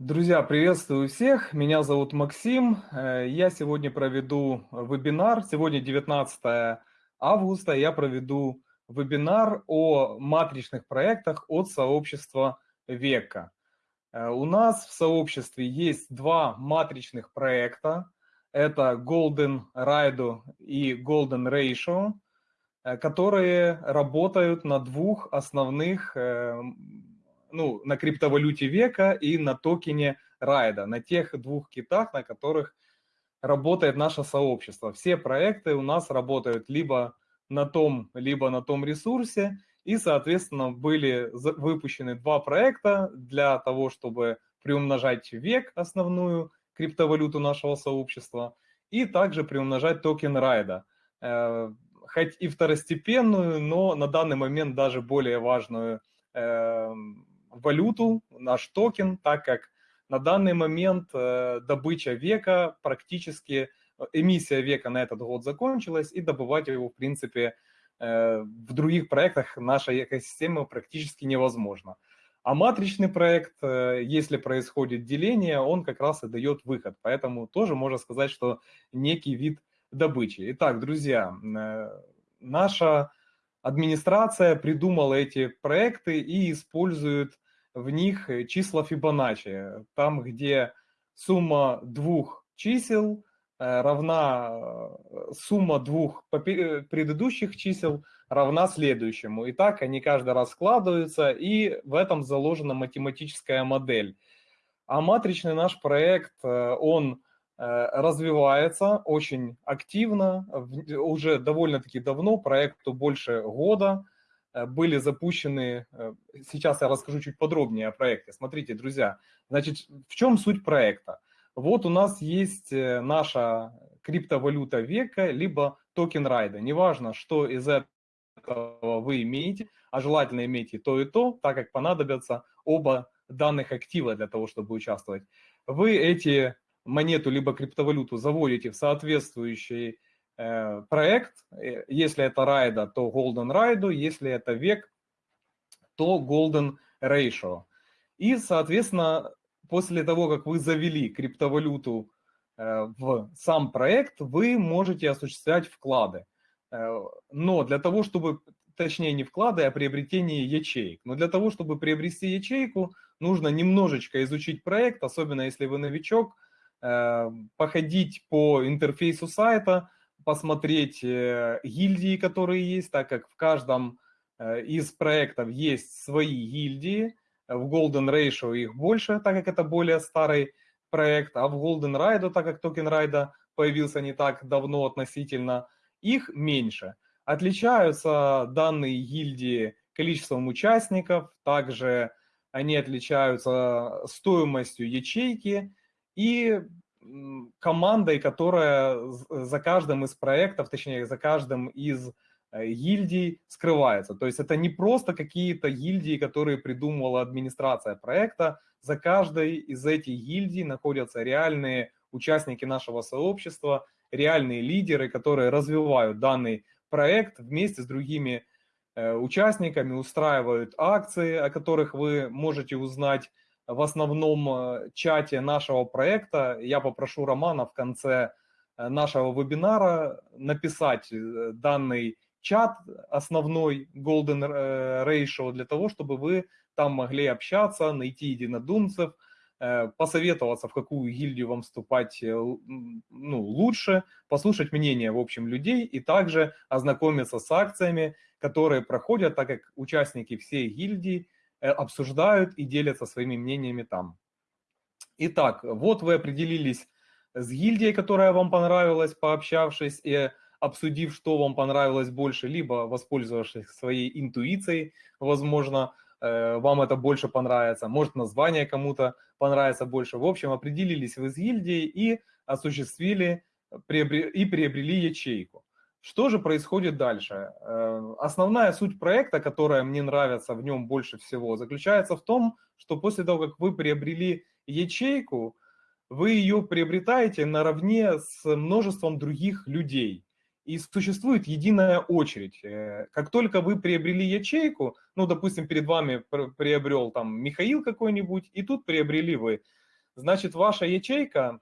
Друзья, приветствую всех. Меня зовут Максим. Э, я сегодня проведу вебинар. Сегодня 19 августа. Я проведу вебинар о матричных проектах от сообщества Века. Э, у нас в сообществе есть два матричных проекта. Это Golden Ride и Golden Ratio, э, которые работают на двух основных ну, на криптовалюте века и на токене Райда, на тех двух китах, на которых работает наше сообщество. Все проекты у нас работают либо на том, либо на том ресурсе, и, соответственно, были выпущены два проекта для того, чтобы приумножать век, основную криптовалюту нашего сообщества, и также приумножать токен Райда. Э, хоть и второстепенную, но на данный момент даже более важную э, валюту, наш токен, так как на данный момент э, добыча века практически, э, эмиссия века на этот год закончилась, и добывать его, в принципе, э, в других проектах нашей экосистемы практически невозможно. А матричный проект, если происходит деление, он как раз и дает выход. Поэтому тоже можно сказать, что некий вид добычи. Итак, друзья, наша администрация придумала эти проекты и использует в них числа Фибоначчи. Там, где сумма двух чисел э, равна э, сумма двух предыдущих чисел равна следующему. И так они каждый раз складываются, и в этом заложена математическая модель. А матричный наш проект, э, он развивается очень активно, уже довольно-таки давно, проекту больше года, Э, были запущены, э, сейчас я расскажу чуть подробнее о проекте. Смотрите, друзья, значит, в чем суть проекта? Вот у нас есть э, наша криптовалюта века, либо токен райда. Неважно, что из этого вы имеете, а желательно иметь и то, и то, так как понадобятся оба данных актива для того, чтобы участвовать. Вы эти монету либо криптовалюту заводите в соответствующий Э, проект. Э, если это райда, то Golden Ride, если это век, то Golden Ratio. И, соответственно, после того, как вы завели криптовалюту э, в сам проект, вы можете осуществлять вклады. Но для того, чтобы, точнее не вклады, а приобретение ячеек. Но для того, чтобы приобрести ячейку, нужно немножечко изучить проект, особенно если вы новичок, походить по интерфейсу сайта, посмотреть э, гильдии, которые есть, так как в каждом э, из проектов есть свои гильдии. В Golden Ratio их больше, так как это более старый проект, а в Golden Ride, так как токен райда появился не так давно относительно, их меньше. Отличаются данные гильдии количеством участников, также они отличаются стоимостью ячейки и командой, которая за каждым из проектов, точнее, за каждым из э, гильдий скрывается. То есть это не просто какие-то гильдии, которые придумывала администрация проекта. За каждой из этих гильдий находятся реальные участники нашего сообщества, реальные лидеры, которые развивают данный проект вместе с другими э, участниками, устраивают акции, о которых вы можете узнать в основном э, чате нашего проекта. Я попрошу Романа в конце э, нашего вебинара написать э, данный чат основной Golden Ratio для того, чтобы вы там могли общаться, найти единодумцев, посоветоваться, в какую гильдию вам вступать ну, лучше, послушать мнение, в общем, людей и также ознакомиться с акциями, которые проходят, так как участники всей гильдии обсуждают и делятся своими мнениями там. Итак, вот вы определились с гильдией, которая вам понравилась, пообщавшись и обсудив, что вам понравилось больше, либо воспользовавшись своей интуицией, возможно, э, вам это больше понравится, может название кому-то понравится больше. В общем, определились вы с гильдией и осуществили и приобрели ячейку. Что же происходит дальше? Э, основная суть проекта, которая мне нравится в нем больше всего, заключается в том, что после того, как вы приобрели ячейку, вы ее приобретаете наравне с множеством других людей. И существует единая очередь. Э, как только вы приобрели ячейку, ну, допустим, перед вами приобрел там Михаил какой-нибудь, и тут приобрели вы. значит, ваша ячейка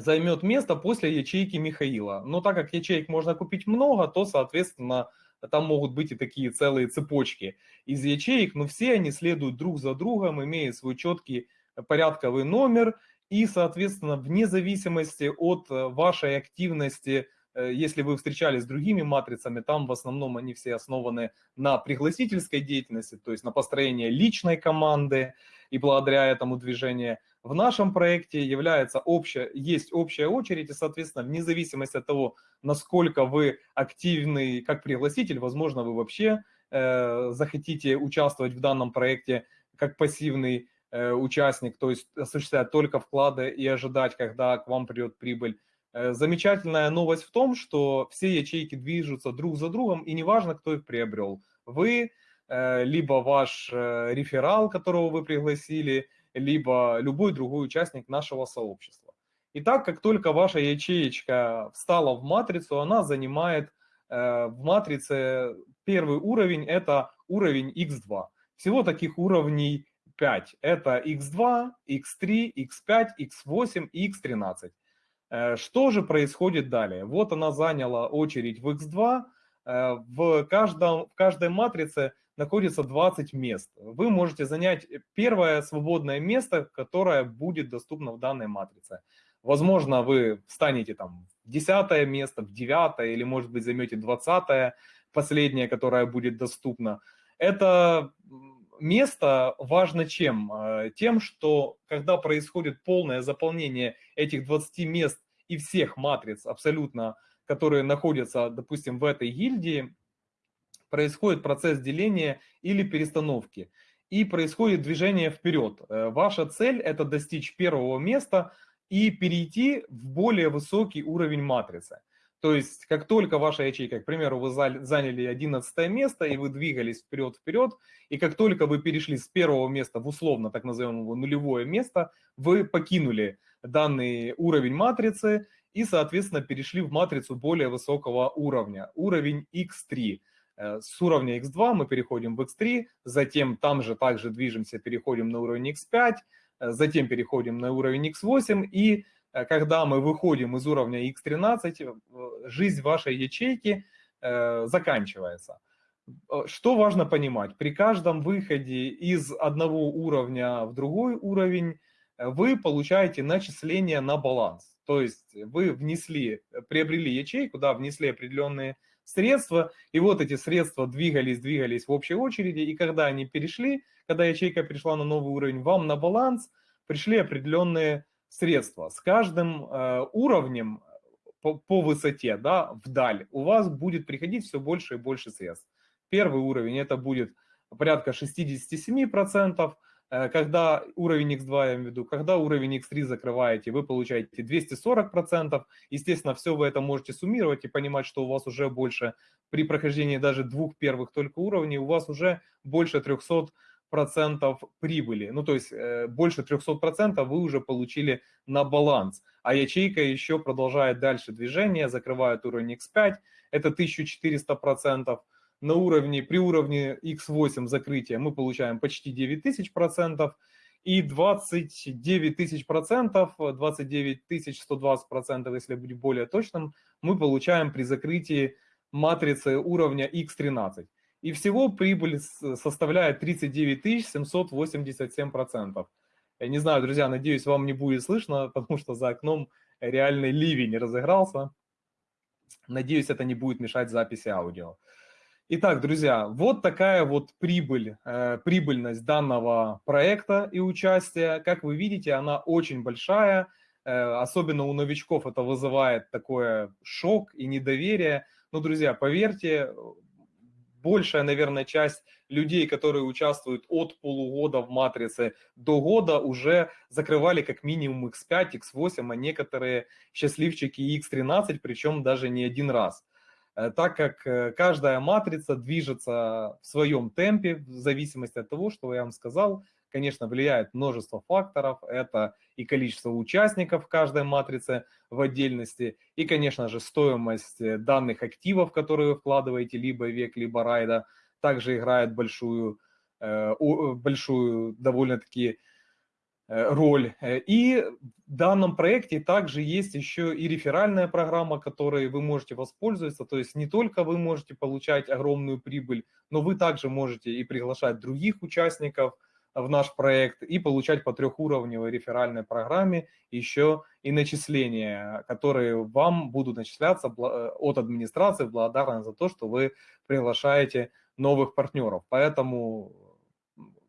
займет место после ячейки Михаила. Но так как ячеек можно купить много, то, соответственно, там могут быть и такие целые цепочки из ячеек, но все они следуют друг за другом, имея свой четкий порядковый номер, и, соответственно, вне зависимости от вашей активности Э, если вы встречались с другими матрицами, там в основном они все основаны на пригласительской деятельности, то есть на построении личной команды, и благодаря этому движение в нашем проекте является общая, есть общая очередь, и, соответственно, вне зависимости от того, насколько вы активный как пригласитель, возможно, вы вообще э, захотите участвовать в данном проекте как пассивный э, участник, то есть осуществлять только вклады и ожидать, когда к вам придет прибыль, Э, замечательная новость в том, что все ячейки движутся друг за другом, и неважно, кто их приобрел. Вы, э, либо ваш э, реферал, которого вы пригласили, либо любой другой участник нашего сообщества. Итак, как только ваша ячеечка встала в матрицу, она занимает в матрице первый уровень, это уровень x2. Всего таких уровней 5. Это x2, x3, x5, x8 и x13. Э, что же происходит далее? Вот она заняла очередь в X2. Э, в, каждом, в каждой матрице находится 20 мест. Вы можете занять первое свободное место, которое будет доступно в данной матрице. Возможно, вы встанете там в 10 место, в 9 или, может быть, займете 20 последнее, которое будет доступно. Это место важно чем? Э, тем, что когда происходит полное заполнение этих 20 мест и всех матриц абсолютно, которые находятся, допустим, в этой гильдии, происходит процесс деления или перестановки. И происходит движение вперед. Э, ваша цель – это достичь первого места и перейти в более высокий уровень матрицы. То есть, как только ваша ячейка, к примеру, вы заняли 11 место, и вы двигались вперед-вперед, и как только вы перешли с первого места в условно, так называемое нулевое место, вы покинули данный уровень матрицы и, соответственно, перешли в матрицу более высокого уровня, уровень X3. Э, с уровня X2 мы переходим в X3, затем там же также движемся, переходим на уровень X5, э, затем переходим на уровень X8 и Э, когда мы выходим из уровня X13, э, жизнь вашей ячейки заканчивается. Что важно понимать? При каждом выходе из одного уровня в другой уровень вы получаете начисление на баланс. То есть вы внесли, приобрели ячейку, да, внесли определенные средства, и вот эти средства двигались, двигались в общей очереди, и когда они перешли, когда ячейка перешла на новый уровень, вам на баланс пришли определенные средства. С каждым э, уровнем по, по высоте, да, вдаль, у вас будет приходить все больше и больше средств. Первый уровень это будет порядка 67%, э, когда уровень X2, я имею в виду, когда уровень X3 закрываете, вы получаете 240%. Естественно, все вы это можете суммировать и понимать, что у вас уже больше, при прохождении даже двух первых только уровней, у вас уже больше 300 процентов прибыли. Ну, то есть э, больше 300 процентов вы уже получили на баланс. А ячейка еще продолжает дальше движение, закрывает уровень X5, это 1400 процентов. На уровне, при уровне X8 закрытия мы получаем почти 9000 процентов. И 29 тысяч процентов, 29 тысяч 120 процентов, если быть более точным, мы получаем при закрытии матрицы уровня X13 и всего прибыль составляет 39 787 процентов. Я не знаю, друзья, надеюсь, вам не будет слышно, потому что за окном реальный ливень разыгрался. Надеюсь, это не будет мешать записи аудио. Итак, друзья, вот такая вот прибыль, э, прибыльность данного проекта и участия. Как вы видите, она очень большая. Э, особенно у новичков это вызывает такое шок и недоверие. Но, друзья, поверьте, большая, наверное, часть людей, которые участвуют от полугода в матрице до года, уже закрывали как минимум X5, X8, а некоторые счастливчики X13, причем даже не один раз так как э, каждая матрица движется в своем темпе, в зависимости от того, что я вам сказал, конечно, влияет множество факторов. Это и количество участников каждой матрице в отдельности, и, конечно же, стоимость э, данных активов, которые вы вкладываете, либо век, либо райда, также играет большую, э, большую довольно-таки роль. И в данном проекте также есть еще и реферальная программа, которой вы можете воспользоваться. То есть не только вы можете получать огромную прибыль, но вы также можете и приглашать других участников – в наш проект и получать по трехуровневой реферальной программе еще и начисления, которые вам будут начисляться э, от администрации благодарны за то, что вы приглашаете новых партнеров. Поэтому,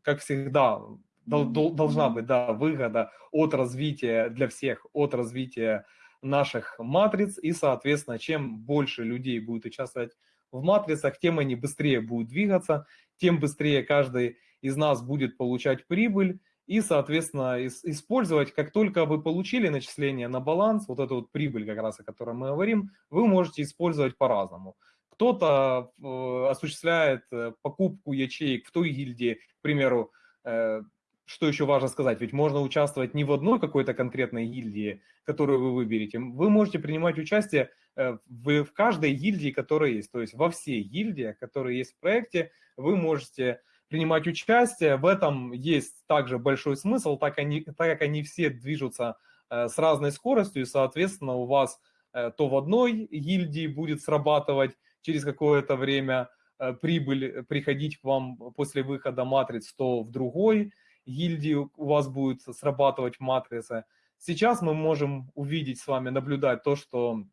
как всегда, должна быть да, выгода от развития для всех, от развития наших матриц, и, соответственно, чем больше людей будет участвовать в матрицах, тем они быстрее будут двигаться, тем быстрее каждый из нас будет получать прибыль и, соответственно, использовать, как только вы получили начисление на баланс, вот эту вот прибыль как раз, о которой мы говорим, вы можете использовать по-разному. Кто-то э, осуществляет э, покупку ячеек в той гильдии, к примеру, э, что еще важно сказать, ведь можно участвовать не в одной какой-то конкретной гильдии, которую вы выберете, вы можете принимать участие в, в каждой гильдии, которая есть, то есть во всей гильдии, которые есть в проекте, вы можете принимать участие. В этом есть также большой смысл, так, они, так как они все движутся э, с разной скоростью, и, соответственно, у вас э, то в одной гильдии будет срабатывать через какое-то время э, прибыль приходить к вам после выхода матриц, то в другой гильдии у вас будет срабатывать матрица. Сейчас мы можем увидеть с вами, наблюдать то, что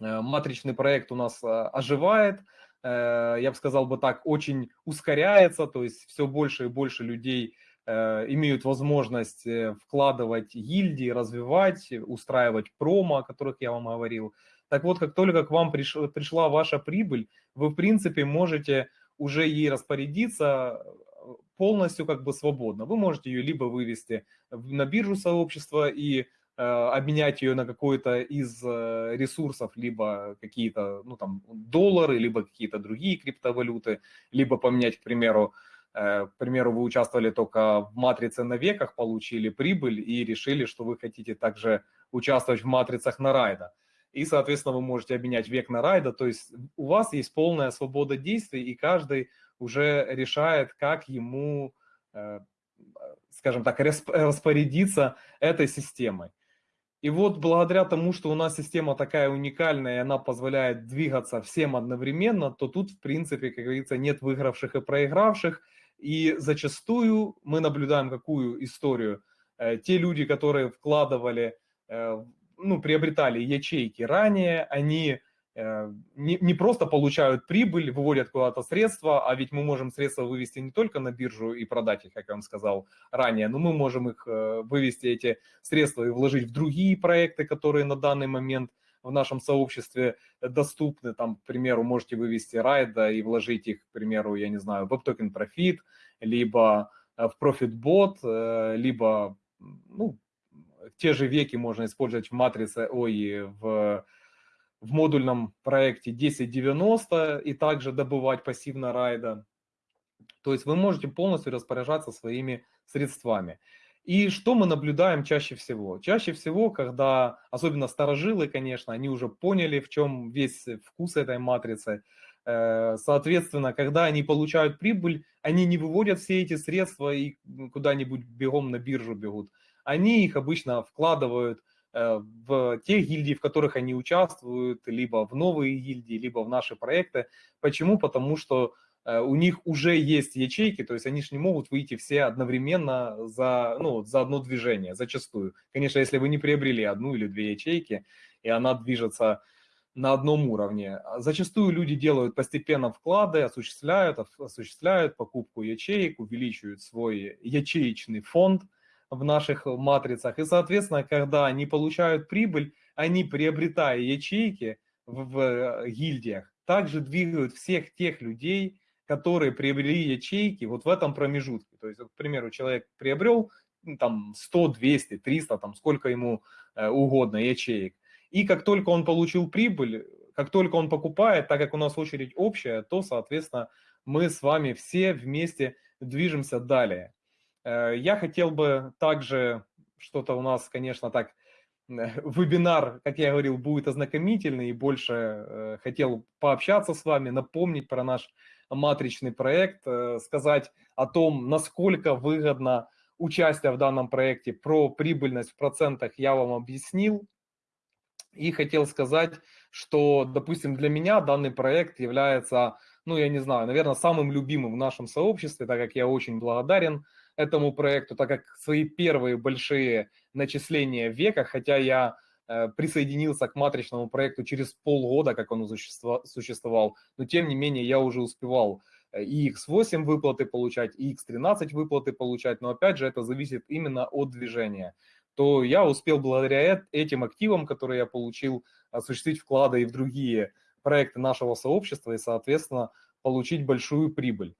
матричный проект у нас оживает, Э, я бы сказал бы так, очень ускоряется, то есть все больше и больше людей э, имеют возможность э, вкладывать гильдии, развивать, устраивать промо, о которых я вам говорил. Так вот, как только к вам пришла ваша прибыль, вы, в принципе, можете уже ей распорядиться полностью как бы свободно. Вы можете ее либо вывести на биржу сообщества и Э, обменять ее на какой-то из э, ресурсов, либо какие-то, ну там, доллары, либо какие-то другие криптовалюты, либо поменять, к примеру, э, к примеру, вы участвовали только в матрице на веках, получили прибыль и решили, что вы хотите также участвовать в матрицах на райда. И, соответственно, вы можете обменять век на райда, то есть у вас есть полная свобода действий, и каждый уже решает, как ему, скажем так, распорядиться этой системой. И вот благодаря тому, что у нас система такая уникальная, и она позволяет двигаться всем одновременно, то тут, в принципе, как говорится, нет выигравших и проигравших. И зачастую мы наблюдаем какую историю. Э, те люди, которые вкладывали, э, ну, приобретали ячейки ранее, они Э, не, не просто получают прибыль, выводят куда-то средства, а ведь мы можем средства вывести не только на биржу и продать их, как я вам сказал ранее, но мы можем их э, вывести, эти средства, и вложить в другие проекты, которые на данный момент в нашем сообществе доступны. Там, к примеру, можете вывести райда и вложить их, к примеру, я не знаю, в WebToken Profit, либо в ProfitBot, либо ну, те же веки можно использовать в матрице, ой, в в модульном проекте 1090 и также добывать пассивно райда. То есть вы можете полностью распоряжаться своими средствами. И что мы наблюдаем чаще всего? Чаще всего, когда, особенно старожилы, конечно, они уже поняли, в чем весь вкус этой матрицы. Э, соответственно, когда они получают прибыль, они не выводят все эти средства и куда-нибудь бегом на биржу бегут. Они их обычно вкладывают Э, в тех гильдий, в которых они участвуют, либо в новые гильдии, либо в наши проекты. Почему? Потому что э, у них уже есть ячейки, то есть они же не могут выйти все одновременно за, ну, за одно движение, зачастую. Конечно, если вы не приобрели одну или две ячейки, и она движется на одном уровне. Зачастую люди делают постепенно вклады, осуществляют, осуществляют покупку ячеек, увеличивают свой ячеечный фонд – в наших матрицах. И, соответственно, когда они получают прибыль, они, приобретая ячейки в, в э, гильдиях, также двигают всех тех людей, которые приобрели ячейки вот в этом промежутке. То есть, к примеру, человек приобрел там 100, 200, 300, там сколько ему э, угодно ячеек. И как только он получил прибыль, как только он покупает, так как у нас очередь общая, то, соответственно, мы с вами все вместе движемся далее. Э, я хотел бы также, что-то у нас, конечно, так, вебинар, как я говорил, будет ознакомительный, и больше э, хотел пообщаться с вами, напомнить про наш матричный проект, э, сказать о том, насколько выгодно участия в данном проекте, про прибыльность в процентах я вам объяснил. И хотел сказать, что, допустим, для меня данный проект является, ну, я не знаю, наверное, самым любимым в нашем сообществе, так как я очень благодарен этому проекту, так как свои первые большие начисления в веках, хотя я э, присоединился к матричному проекту через полгода, как он существовал, но тем не менее я уже успевал э, и X8 выплаты получать, и X13 выплаты получать, но опять же это зависит именно от движения то я успел благодаря этим активам, которые я получил, осуществить вклады и в другие проекты нашего сообщества и, соответственно, получить большую прибыль.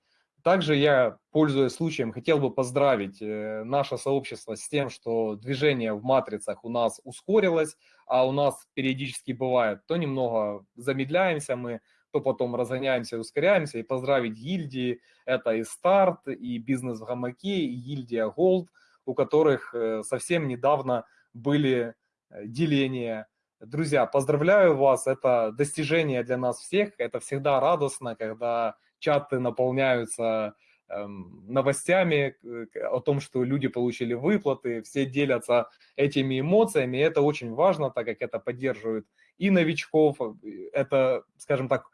Также я, пользуясь случаем, хотел бы поздравить э, наше сообщество с тем, что движение в матрицах у нас ускорилось, а у нас периодически бывает, то немного замедляемся мы, то потом разгоняемся ускоряемся. И поздравить гильдии, это и старт, и бизнес в гамаке, и гильдия Gold – у которых э, совсем недавно были э, деления. Друзья, поздравляю вас, это достижение для нас всех, это всегда радостно, когда чаты наполняются эм, новостями э, о том, что люди получили выплаты, все делятся этими эмоциями, это очень важно, так как это поддерживает и новичков, это, скажем так,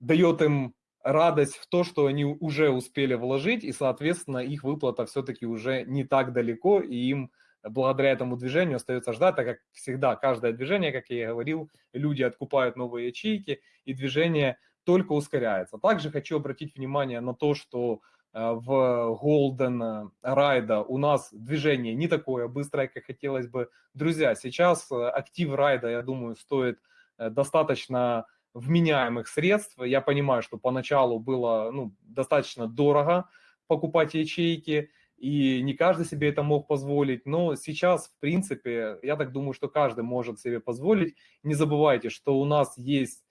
дает им радость в то, что они уже успели вложить, и, соответственно, их выплата все-таки уже не так далеко, и им благодаря этому движению остается ждать, так как всегда каждое движение, как я и говорил, люди откупают новые ячейки, и движение только ускоряется. Также хочу обратить внимание на то, что э, в Golden Ride у нас движение не такое быстрое, как хотелось бы. Друзья, сейчас э, актив райда, я думаю, стоит э, достаточно вменяемых средств. Я понимаю, что поначалу было ну, достаточно дорого покупать ячейки, и не каждый себе это мог позволить, но сейчас, в принципе, я так думаю, что каждый может себе позволить. Не забывайте, что у нас есть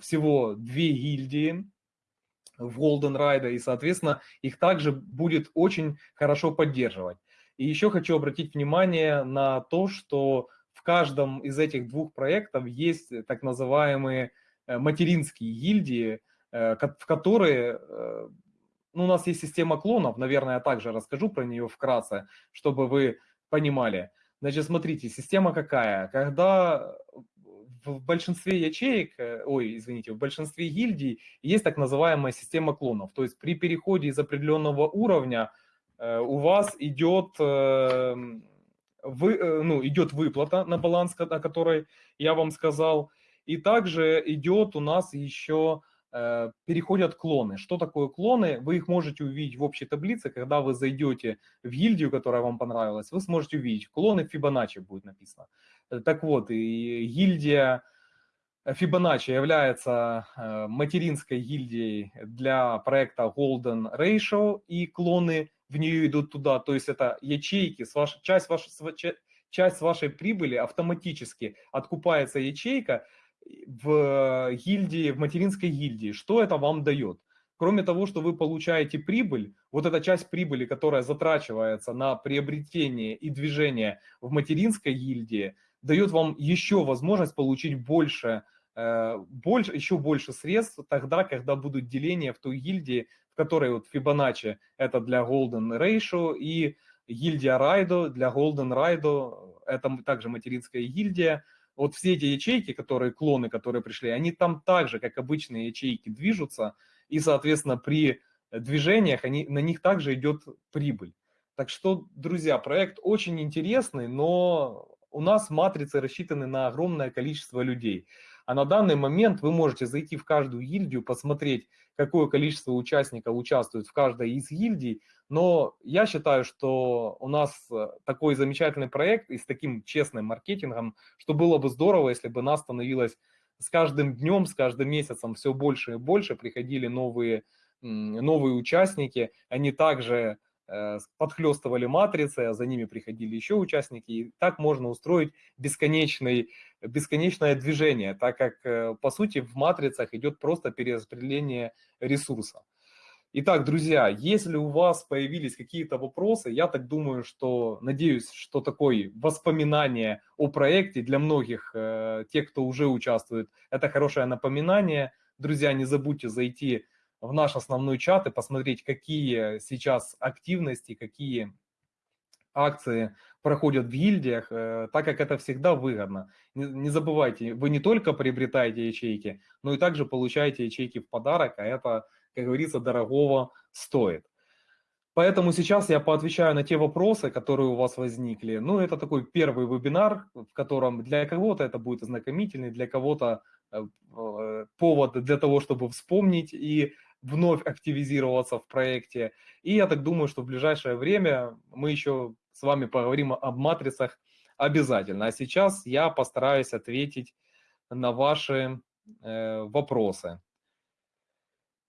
всего две гильдии в Golden Ride, и, соответственно, их также будет очень хорошо поддерживать. И еще хочу обратить внимание на то, что в каждом из этих двух проектов есть так называемые Э, материнские гильдии, э, в которые э, ну, у нас есть система клонов, наверное, я также расскажу про нее вкратце, чтобы вы понимали. Значит, смотрите, система какая? Когда в большинстве ячеек, ой, извините, в большинстве гильдий есть так называемая система клонов. То есть при переходе из определенного уровня у вас идет, вы, ну, идет выплата на баланс, о которой я вам сказал, и также идет у нас еще э, переходят клоны. Что такое клоны? Вы их можете увидеть в общей таблице, когда вы зайдете в гильдию, которая вам понравилась, вы сможете увидеть. Клоны Фибоначчи будет написано. Так вот, и гильдия Фибоначчи является э, материнской гильдией для проекта Golden Ratio, и клоны в нее идут туда, то есть это ячейки, с ваш, часть, вашей, часть вашей прибыли автоматически откупается ячейка, в гильдии, в материнской гильдии, что это вам дает? Кроме того, что вы получаете прибыль, вот эта часть прибыли, которая затрачивается на приобретение и движение в материнской гильдии, дает вам еще возможность получить больше, э, больше, еще больше средств тогда, когда будут деления в той гильдии, в которой вот Fibonacci это для Golden Ratio и гильдия Raido для Golden Raido, это также материнская гильдия, вот все эти ячейки, которые клоны, которые пришли, они там также, как обычные ячейки, движутся, и, соответственно, при движениях они, на них также идет прибыль. Так что, друзья, проект очень интересный, но у нас матрицы рассчитаны на огромное количество людей. А на данный момент вы можете зайти в каждую гильдию, посмотреть, какое количество участников участвует в каждой из гильдий. Но я считаю, что у нас э, такой замечательный проект и с таким честным маркетингом, что было бы здорово, если бы нас становилось с каждым днем, с каждым месяцем все больше и больше, приходили новые, новые участники, они также подхлестывали матрицы, а за ними приходили еще участники, и так можно устроить бесконечный, бесконечное движение, так как, э, по сути, в матрицах идет просто перераспределение ресурса. Итак, друзья, если у вас появились какие-то вопросы, я так думаю, что, надеюсь, что такое воспоминание о проекте для многих, э, тех, кто уже участвует, это хорошее напоминание. Друзья, не забудьте зайти наш основной чат и посмотреть, какие сейчас активности, какие акции проходят в гильдиях, э, так как это всегда выгодно. Не, не забывайте, вы не только приобретаете ячейки, но и также получаете ячейки в подарок, а это, как говорится, дорогого стоит. Поэтому сейчас я поотвечаю на те вопросы, которые у вас возникли. Ну, это такой первый вебинар, в котором для кого-то это будет ознакомительный, для кого-то э, э, повод для того, чтобы вспомнить и вновь активизироваться в проекте. И я так думаю, что в ближайшее время мы еще с вами поговорим об матрицах обязательно. А сейчас я постараюсь ответить на ваши э, вопросы.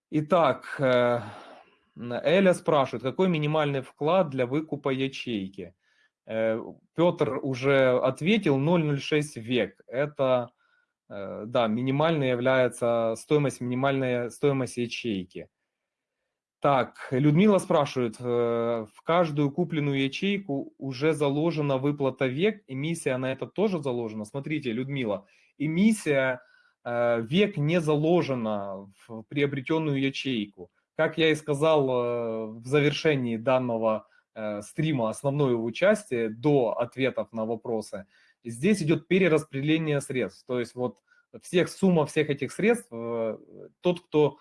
Итак, э, Эля спрашивает, какой минимальный вклад для выкупа ячейки? Э, Петр уже ответил, 0,06 век. Это, да, минимальной является стоимость, минимальная стоимость ячейки. Так, Людмила спрашивает, э, в каждую купленную ячейку уже заложена выплата век, эмиссия на это тоже заложена? Смотрите, Людмила, эмиссия век не заложена в приобретенную ячейку. Как я и сказал э, в завершении данного э, стрима, основное его участие до ответов на вопросы, здесь идет перераспределение средств. То есть вот всех, сумма всех этих средств, э, тот, кто,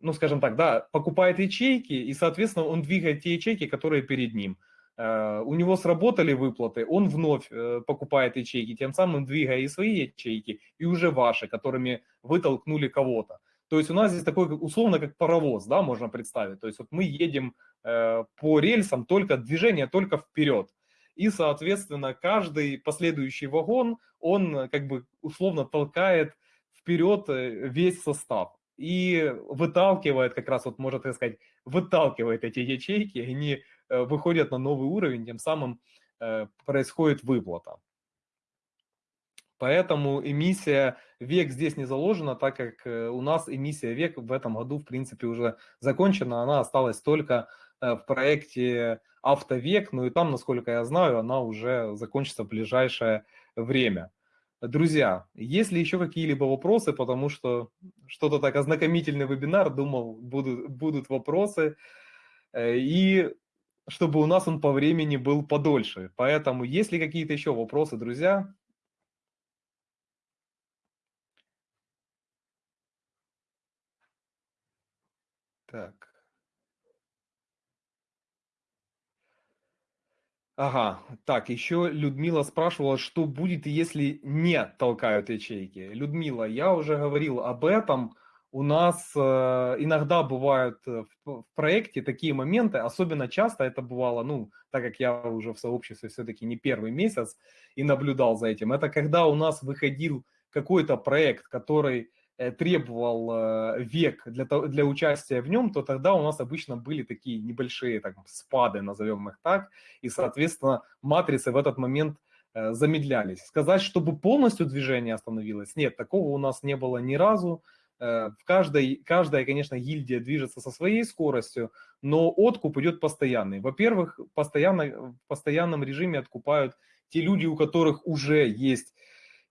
ну скажем так, да, покупает ячейки, и, соответственно, он двигает те ячейки, которые перед ним. У него сработали выплаты, он вновь покупает ячейки, тем самым двигая и свои ячейки, и уже ваши, которыми вы толкнули кого-то. То есть у нас здесь такой условно как паровоз, да, можно представить. То есть вот мы едем э, по рельсам, только движение только вперед. И, соответственно, каждый последующий вагон, он как бы условно толкает вперед э, весь состав и выталкивает как раз, вот можно так сказать, выталкивает эти ячейки, они э, выходят на новый уровень, тем самым э, происходит выплата. Поэтому эмиссия век здесь не заложена, так как э, у нас эмиссия век в этом году, в принципе, уже закончена. Она осталась только э, в проекте автовек, ну и там, насколько я знаю, она уже закончится в ближайшее время. Друзья, есть ли еще какие-либо вопросы, потому что что-то так ознакомительный вебинар, думал, будут, будут вопросы, э, и чтобы у нас он по времени был подольше. Поэтому, есть ли какие-то еще вопросы, друзья, Так. Ага, так, еще Людмила спрашивала, что будет, если не толкают ячейки. Людмила, я уже говорил об этом. У нас э, иногда бывают в, в проекте такие моменты, особенно часто это бывало, ну, так как я уже в сообществе все-таки не первый месяц и наблюдал за этим, это когда у нас выходил какой-то проект, который Э, требовал э, век для, для участия в нем, то тогда у нас обычно были такие небольшие так, спады, назовем их так, и, соответственно, матрицы в этот момент э, замедлялись. Сказать, чтобы полностью движение остановилось, нет, такого у нас не было ни разу. В каждой, каждая, конечно, гильдия движется со своей скоростью, но откуп идет постоянный. Во-первых, постоянно, в постоянном режиме откупают те люди, у которых уже есть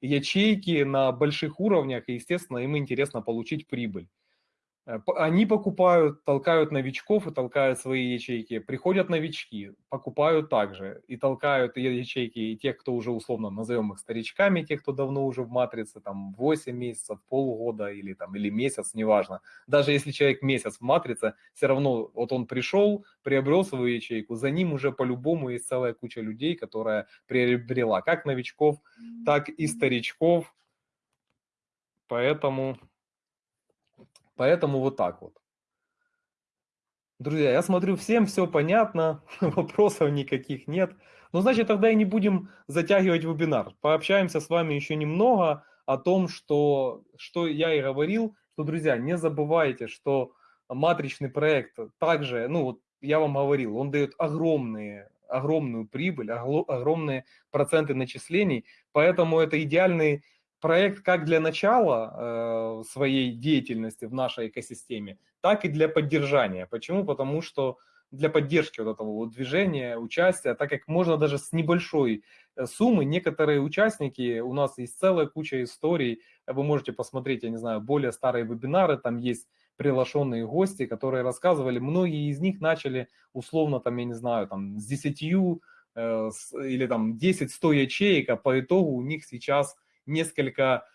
ячейки на больших уровнях, и, естественно, им интересно получить прибыль. Э, они покупают, толкают новичков и толкают свои ячейки. Приходят новички, покупают также и толкают ячейки и тех, кто уже условно назовем их старичками, тех, кто давно уже в матрице, там 8 месяцев, полгода или, там, или месяц, неважно. Даже если человек месяц в матрице, все равно вот он пришел, приобрел свою ячейку, за ним уже по-любому есть целая куча людей, которая приобрела как новичков, так и старичков. Поэтому Поэтому вот так вот. Друзья, я смотрю, всем все понятно, вопросов никаких нет. Ну, значит, тогда и не будем затягивать вебинар. Пообщаемся с вами еще немного о том, что, что я и говорил, что, друзья, не забывайте, что матричный проект также, ну, вот я вам говорил, он дает огромные, огромную прибыль, огромные проценты начислений, поэтому это идеальный проект как для начала э, своей деятельности в нашей экосистеме, так и для поддержания. Почему? Потому что для поддержки вот этого вот движения, участия, так как можно даже с небольшой э, суммы, некоторые участники, у нас есть целая куча историй, вы можете посмотреть, я не знаю, более старые вебинары, там есть приглашенные гости, которые рассказывали, многие из них начали условно там, я не знаю, там с 10 э, или там 10-100 ячеек, а по итогу у них сейчас несколько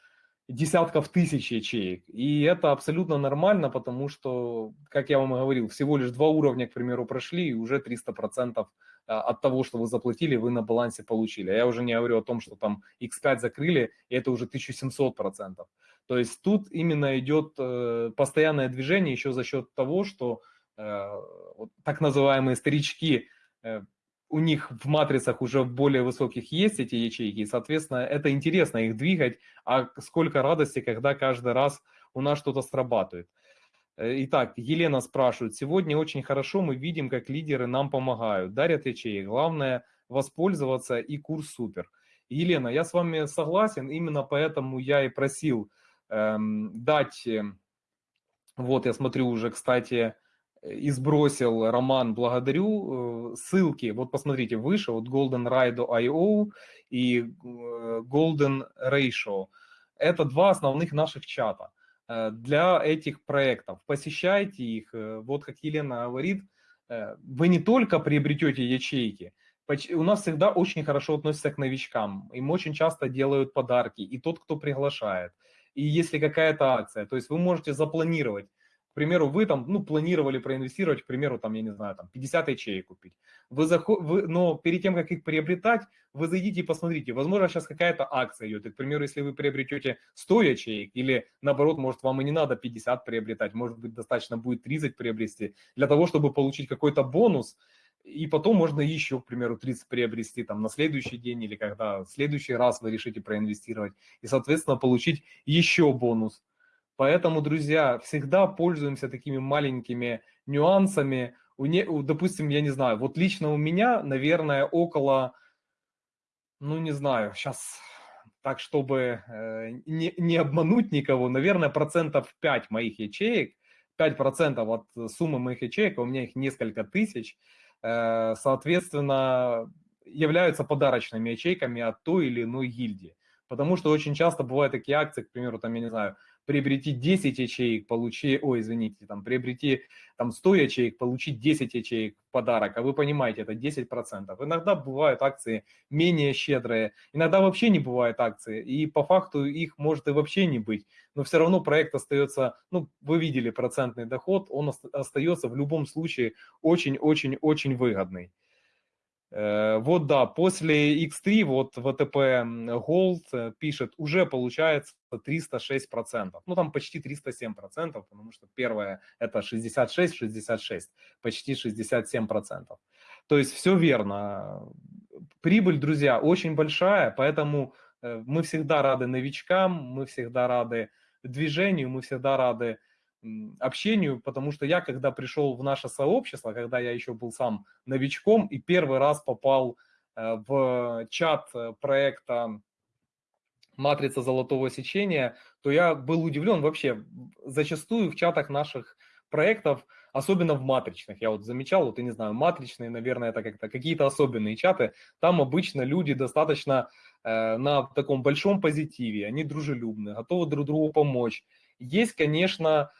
десятков тысяч ячеек. И это абсолютно нормально, потому что, как я вам и говорил, всего лишь два уровня, к примеру, прошли, и уже 300% а, от того, что вы заплатили, вы на балансе получили. А я уже не говорю о том, что там X5 закрыли, и это уже 1700%. То есть тут именно идет э, постоянное движение еще за счет того, что э, так называемые старички э, у них в матрицах уже более высоких есть эти ячейки, и, соответственно, это интересно их двигать, а сколько радости, когда каждый раз у нас что-то срабатывает. Э, итак, Елена спрашивает, сегодня очень хорошо мы видим, как лидеры нам помогают, дарят ячеи, главное воспользоваться и курс супер. Елена, я с вами согласен, именно поэтому я и просил эм, дать, э, вот я смотрю уже, кстати, и сбросил роман «Благодарю». Э, ссылки, вот посмотрите, выше, вот Golden Ride.io и э, Golden Ratio. Это два основных наших чата э, для этих проектов. Посещайте их. Вот как Елена говорит, вы не только приобретете ячейки, у нас всегда очень хорошо относятся к новичкам. Им очень часто делают подарки. И тот, кто приглашает. И если какая-то акция, то есть вы можете запланировать примеру, вы там, ну, планировали проинвестировать, к примеру, там, я не знаю, там, 50 ячеек купить. Вы заход... вы... Но перед тем, как их приобретать, вы зайдите и посмотрите, возможно, сейчас какая-то акция идет. И, к примеру, если вы приобретете 100 ячеек, или наоборот, может, вам и не надо 50 приобретать, может быть, достаточно будет 30 приобрести, для того, чтобы получить какой-то бонус, и потом можно еще, к примеру, 30 приобрести там на следующий день или когда в следующий раз вы решите проинвестировать и, соответственно, получить еще бонус. Поэтому, друзья, всегда пользуемся такими маленькими нюансами. У не, допустим, я не знаю, вот лично у меня, наверное, около, ну не знаю, сейчас так, чтобы э, не, не обмануть никого, наверное, процентов 5 моих ячеек, 5% от суммы моих ячеек, а у меня их несколько тысяч, э, соответственно, являются подарочными ячейками от той или иной гильдии. Потому что очень часто бывают такие акции, к примеру, там, я не знаю, приобрети 10 ячеек, получи, ой, извините, там, приобрети там 100 ячеек, получить 10 ячеек в подарок, а вы понимаете, это 10%. Иногда бывают акции менее щедрые, иногда вообще не бывает акции, и по факту их может и вообще не быть, но все равно проект остается, ну, вы видели процентный доход, он остается в любом случае очень-очень-очень выгодный. Э, вот да, после X3 вот ВТП Gold э, пишет, уже получается 306%. Ну там почти 307%, потому что первое это 66-66, почти 67%. То есть все верно. Прибыль, друзья, очень большая, поэтому э, мы всегда рады новичкам, мы всегда рады движению, мы всегда рады общению, потому что я, когда пришел в наше сообщество, когда я еще был сам новичком и первый раз попал э, в чат э, проекта «Матрица золотого сечения», то я был удивлен вообще. Зачастую в чатах наших проектов, особенно в матричных, я вот замечал, вот я не знаю, матричные, наверное, это как-то какие-то особенные чаты, там обычно люди достаточно э, на таком большом позитиве, они дружелюбны, готовы друг другу помочь. Есть, конечно,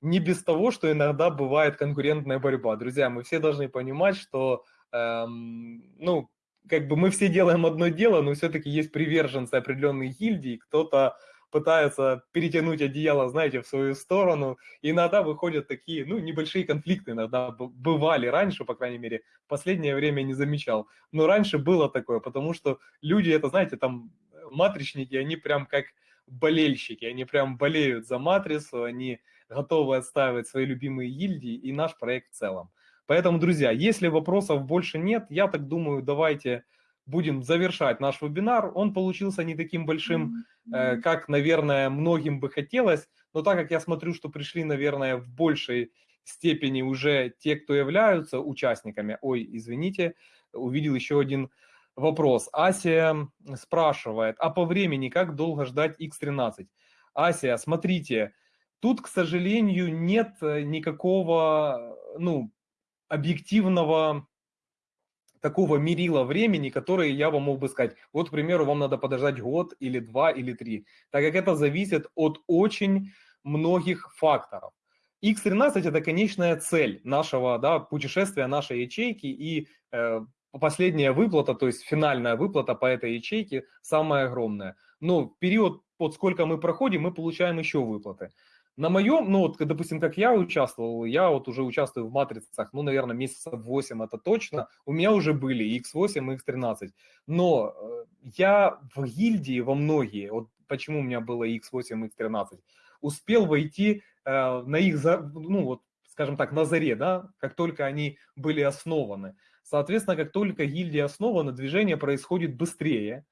не без того, что иногда бывает конкурентная борьба. Друзья, мы все должны понимать, что, эм, ну, как бы мы все делаем одно дело, но все-таки есть приверженцы определенной гильдии, кто-то пытается перетянуть одеяло, знаете, в свою сторону. И иногда выходят такие, ну, небольшие конфликты, иногда бывали раньше, по крайней мере, в последнее время не замечал. Но раньше было такое, потому что люди, это, знаете, там, матричники, они прям как болельщики, они прям болеют за матрицу, они готовы отстаивать свои любимые гильдии и наш проект в целом. Поэтому, друзья, если вопросов больше нет, я так думаю, давайте будем завершать наш вебинар. Он получился не таким большим, э, как, наверное, многим бы хотелось, но так как я смотрю, что пришли, наверное, в большей степени уже те, кто являются участниками. Ой, извините, увидел еще один вопрос. Ася спрашивает, а по времени как долго ждать X13? Ася, смотрите, Тут, к сожалению, нет э, никакого, ну, объективного такого мерила времени, которое я вам мог бы сказать. Вот, к примеру, вам надо подождать год или два или три, так как это зависит от очень многих факторов. X13 это конечная цель нашего да, путешествия, нашей ячейки, и э, последняя выплата, то есть финальная выплата по этой ячейке самая огромная. Но период, вот сколько мы проходим, мы получаем еще выплаты. На моем, ну вот, допустим, как я участвовал, я вот уже участвую в матрицах, ну, наверное, месяцев 8 это точно. У меня уже были X8 и X13. Но э, я в гильдии во многие, вот почему у меня было X8 и X13, успел войти э, на их, ну вот, скажем так, на заре, да, как только они были основаны. Соответственно, как только гильдия основана, движение происходит быстрее,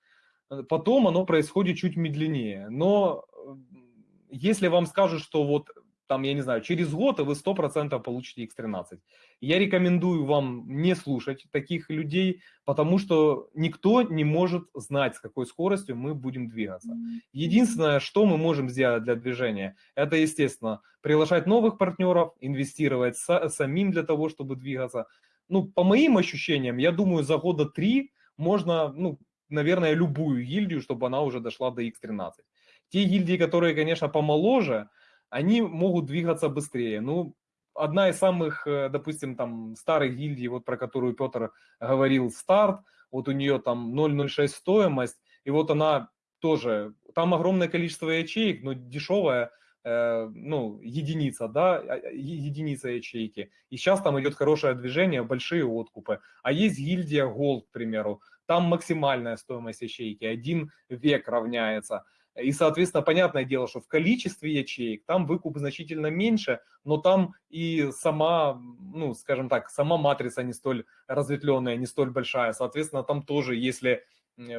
потом оно происходит чуть медленнее. Но если вам скажут, что вот там, я не знаю, через год вы 100% получите X13. Я рекомендую вам не слушать таких людей, потому что никто не может знать, с какой скоростью мы будем двигаться. Единственное, что мы можем сделать для движения, это, естественно, приглашать новых партнеров, инвестировать самим для того, чтобы двигаться. Ну, по моим ощущениям, я думаю, за года три можно, ну, наверное, любую гильдию, чтобы она уже дошла до X13. Те гильдии, которые, конечно, помоложе, они могут двигаться быстрее. Ну, одна из самых, э, допустим, там старых гильдий, вот про которую Петр говорил, старт, вот у нее там 0,06 стоимость, и вот она тоже, там огромное количество ячеек, но дешевая, э, ну, единица, да, а, а, единица ячейки. И сейчас там идет хорошее движение, большие откупы. А есть гильдия Gold, к примеру, там максимальная стоимость ячейки, один век равняется. И, соответственно, понятное дело, что в количестве ячеек там выкуп значительно меньше, но там и сама, ну, скажем так, сама матрица не столь разветвленная, не столь большая. Соответственно, там тоже, если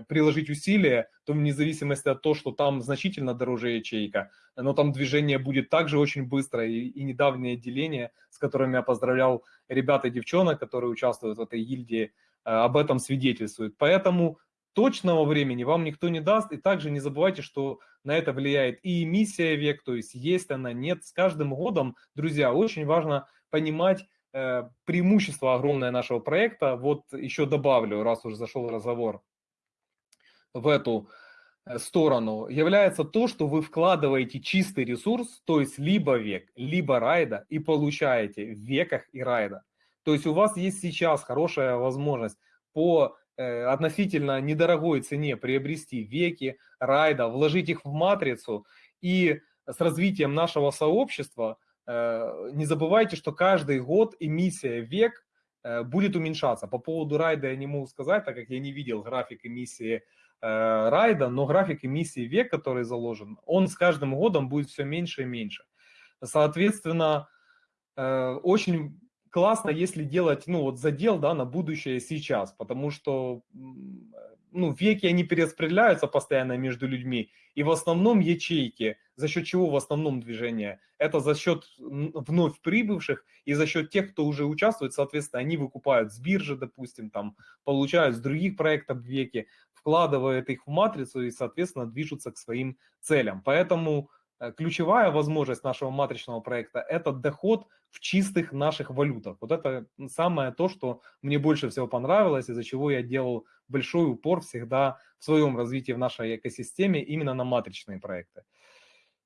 приложить усилия, то вне зависимости от того, что там значительно дороже ячейка, но там движение будет также очень быстро, и, и недавнее деление, с которыми я поздравлял ребят и девчонок, которые участвуют в этой гильдии, э, об этом свидетельствует. Поэтому точного времени вам никто не даст. И также не забывайте, что на это влияет и эмиссия век, то есть есть она, нет. С каждым годом, друзья, очень важно понимать э, преимущество огромное нашего проекта. Вот еще добавлю, раз уже зашел разговор в эту э, сторону, является то, что вы вкладываете чистый ресурс, то есть либо век, либо райда, и получаете в веках и райда. То есть у вас есть сейчас хорошая возможность по относительно недорогой цене приобрести веки, райда, вложить их в матрицу и с развитием нашего сообщества э, не забывайте, что каждый год эмиссия век э, будет уменьшаться. По поводу райда я не могу сказать, так как я не видел график эмиссии райда, но график эмиссии век, который заложен, он с каждым годом будет все меньше и меньше. Соответственно, очень классно, если делать, ну, вот задел, да, на будущее сейчас, потому что, ну, веки, они перераспределяются постоянно между людьми, и в основном ячейки, за счет чего в основном движение? Это за счет вновь прибывших и за счет тех, кто уже участвует, соответственно, они выкупают с биржи, допустим, там, получают с других проектов веки, вкладывают их в матрицу и, соответственно, движутся к своим целям. Поэтому ключевая возможность нашего матричного проекта – это доход в чистых наших валютах. Вот это самое то, что мне больше всего понравилось, из-за чего я делал большой упор всегда в своем развитии в нашей экосистеме именно на матричные проекты.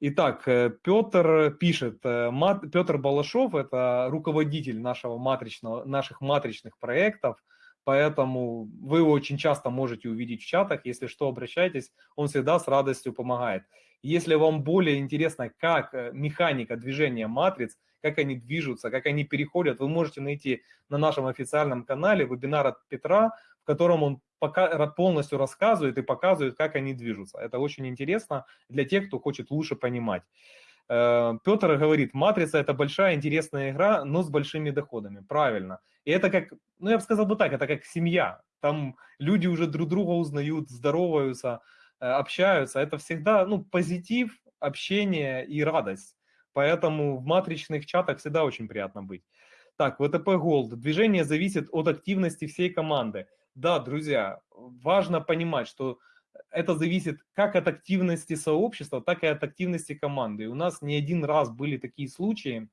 Итак, э, Петр пишет, э, Петр Балашов – это руководитель нашего матричного, наших матричных проектов, поэтому вы очень часто можете увидеть в чатах, если что, обращайтесь, он всегда с радостью помогает. Если вам более интересно, как э, механика движения матриц, как они движутся, как они переходят, вы можете найти на нашем официальном канале вебинар от Петра, в котором он пока, полностью рассказывает и показывает, как они движутся. Это очень интересно для тех, кто хочет лучше понимать. Э, Петр говорит, матрица это большая интересная игра, но с большими доходами. Правильно. И это как, ну я бы сказал бы так, это как семья. Там люди уже друг друга узнают, здороваются, общаются, это всегда ну, позитив, общение и радость. Поэтому в матричных чатах всегда очень приятно быть. Так, ВТП Gold. Движение зависит от активности всей команды. Да, друзья, важно понимать, что это зависит как от активности сообщества, так и от активности команды. И у нас не один раз были такие случаи,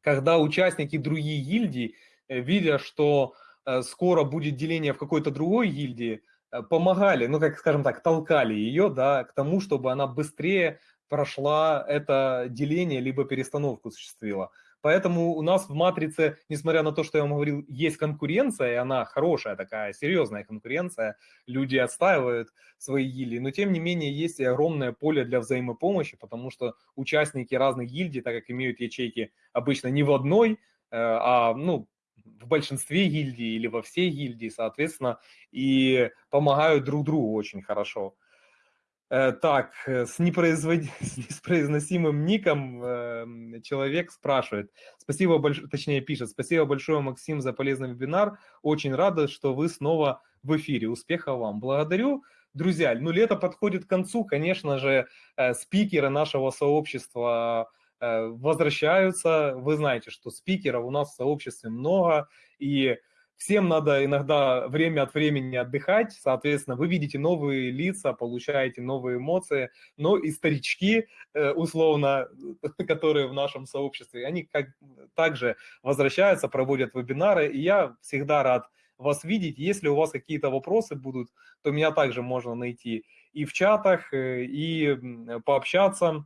когда участники других гильдий, э, видя, что э, скоро будет деление в какой-то другой гильдии, Э, помогали, ну, как скажем так, толкали ее, да, к тому, чтобы она быстрее прошла это деление, либо перестановку осуществила. Поэтому у нас в матрице, несмотря на то, что я вам говорил, есть конкуренция, и она хорошая такая, серьезная конкуренция, люди отстаивают свои гильдии, но тем не менее есть и огромное поле для взаимопомощи, потому что участники разных гильдий, так как имеют ячейки обычно не в одной, э, а ну, в большинстве гильдий или во всей гильдии, соответственно, и помогают друг другу очень хорошо. Э, так, э, с, непроизвод... с непроизносимым ником э, человек спрашивает. Спасибо большое, точнее пишет. Спасибо большое, Максим, за полезный вебинар. Очень рада, что вы снова в эфире. Успехов вам. Благодарю. Друзья, ну лето подходит к концу. Конечно же, спикеры нашего сообщества возвращаются. Вы знаете, что спикеров у нас в сообществе много. И Всем надо иногда время от времени отдыхать, соответственно, вы видите новые лица, получаете новые эмоции, но и старички, э, условно, которые в нашем сообществе, они как также возвращаются, проводят вебинары, и я всегда рад вас видеть. Если у вас какие-то вопросы будут, то меня также можно найти и в чатах, э, и пообщаться.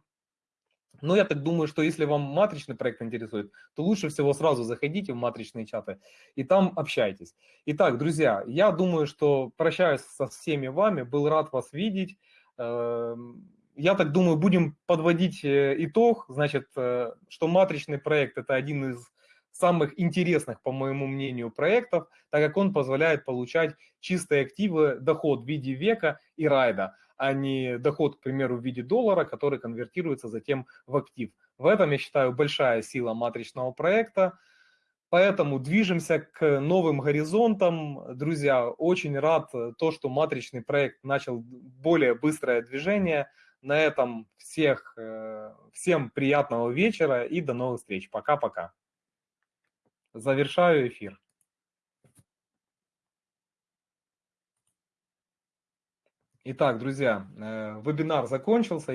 Но я так думаю, что если вам матричный проект интересует, то лучше всего сразу заходите в матричные чаты и там общайтесь. Итак, друзья, я думаю, что прощаюсь со всеми вами, был рад вас видеть. Эм, я так думаю, будем подводить э, итог, значит, э, что матричный проект – это один из самых интересных, по моему мнению, проектов, так как он позволяет получать чистые активы, доход в виде века и райда – а не доход, к примеру, в виде доллара, который конвертируется затем в актив. В этом, я считаю, большая сила матричного проекта. Поэтому движемся к новым горизонтам. Друзья, очень рад то, что матричный проект начал более быстрое движение. На этом всех, э, всем приятного вечера и до новых встреч. Пока-пока. Завершаю эфир. Итак, друзья, э, вебинар закончился.